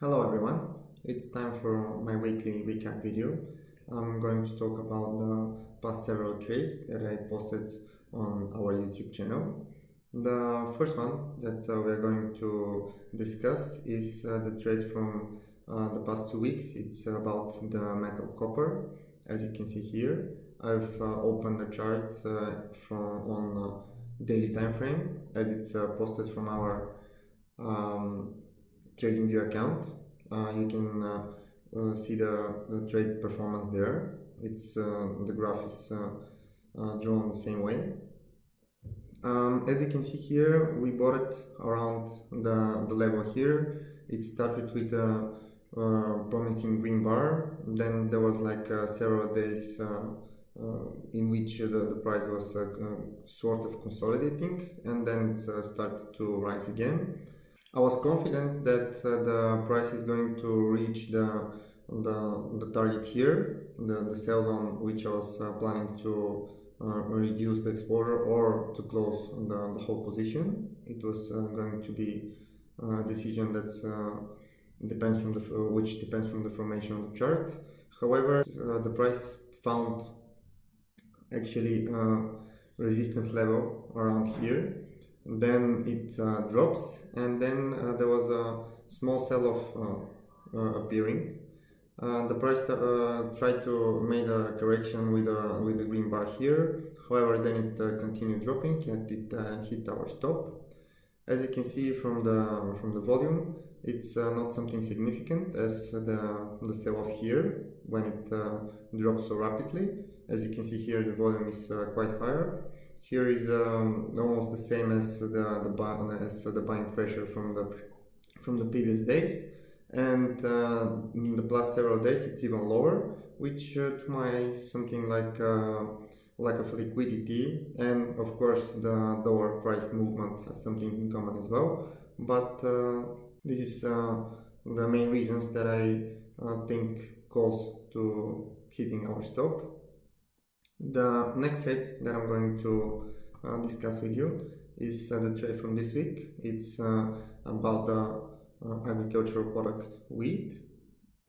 Hello everyone, it's time for my weekly recap video. I'm going to talk about the past several trades that I posted on our YouTube channel. The first one that uh, we're going to discuss is uh, the trade from uh, the past two weeks. It's about the metal copper. As you can see here, I've uh, opened the chart uh, from on uh, daily time frame as it's posted from our um, TradingView account. Uh, you can uh, uh, see the, the, trade performance there. It's the graph is drawn the same way. Um, as you can see here, we bought it around the, the level here. It started with a uh, promising green bar. Then there was like uh, several days uh, in which the, the price was sort of consolidating and then it started to rise again. I was confident that uh, the price is going to reach the the, the target here, the, the sell zone which I was uh, planning to uh, reduce the exposure or to close the, the whole position. It was going to be a decision that uh, depends from the which depends from the formation of the chart. However, uh, the price found actually resistance level around here then it uh, drops and then uh, there was a small sell-off uh, appearing. The price tried to make a correction with a with the green bar here. However then it continued dropping and it hit our stop. As you can see from the from the volume it's uh, not something significant as the, the sell-off here when it uh, drops so rapidly. As you can see here the volume is uh, quite higher here is um, almost the same as the the as the buying pressure from the from the previous days, and uh, in the past several days it's even lower, which uh, to my something like uh, lack of liquidity, and of course the lower price movement has something in common as well. But uh, this is uh, the main reasons that I uh, think calls to hitting our stop the next trade that I'm going to uh, discuss with you is uh, the trade from this week. It's uh, about the uh, agricultural product wheat.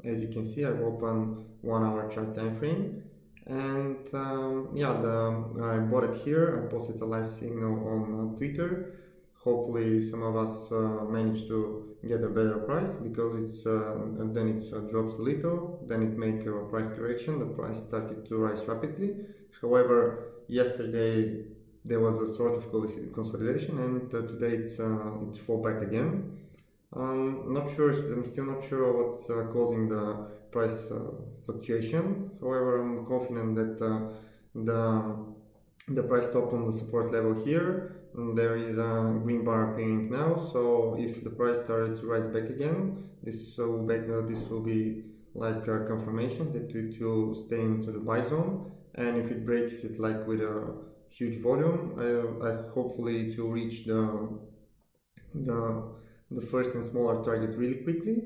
As you can see, I've opened one hour chart time frame and um, yeah, the, I bought it here. I posted a live signal on uh, Twitter. Hopefully some of us uh, managed to get a better price because it's then it drops a little, then it make a price correction. The price started to rise rapidly However, yesterday there was a sort of consolidation and uh, today it's uh, it fall back again. I'm not sure, I'm still not sure what's uh, causing the price uh, fluctuation. However, I'm confident that uh, the the price top on the support level here there is a green bar appearing now so if the price starts to rise back again this will, back, uh, this will be like a confirmation that it will stay into the buy zone and if it breaks it like with a huge volume I, I hopefully it will reach the the the first and smaller target really quickly.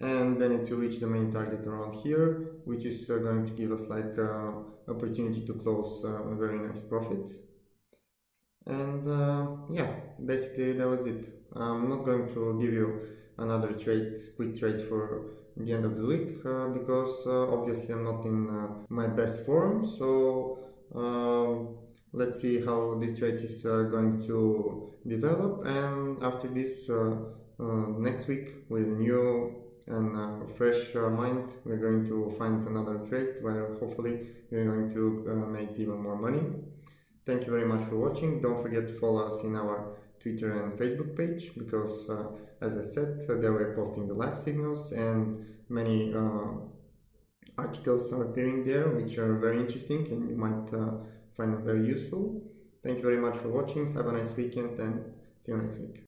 And then it will reach the main target around here which is uh, going to give us like uh, opportunity to close uh, a very nice profit. And uh, yeah basically that was it. I'm not going to give you another trade quick trade for the end of the week uh, because uh, obviously I'm not in uh, my best form. So um, let's see how this trade is going to develop. And after this next week with new and uh, fresh uh, mind we're going to find another trade where hopefully we're going to uh, make even more money. Thank you very much for watching. Don't forget to follow us in our Twitter and Facebook page because, uh, as I said, they were posting the live signals and many uh, articles are appearing there which are very interesting and you might uh, find them very useful. Thank you very much for watching. Have a nice weekend and see you next week.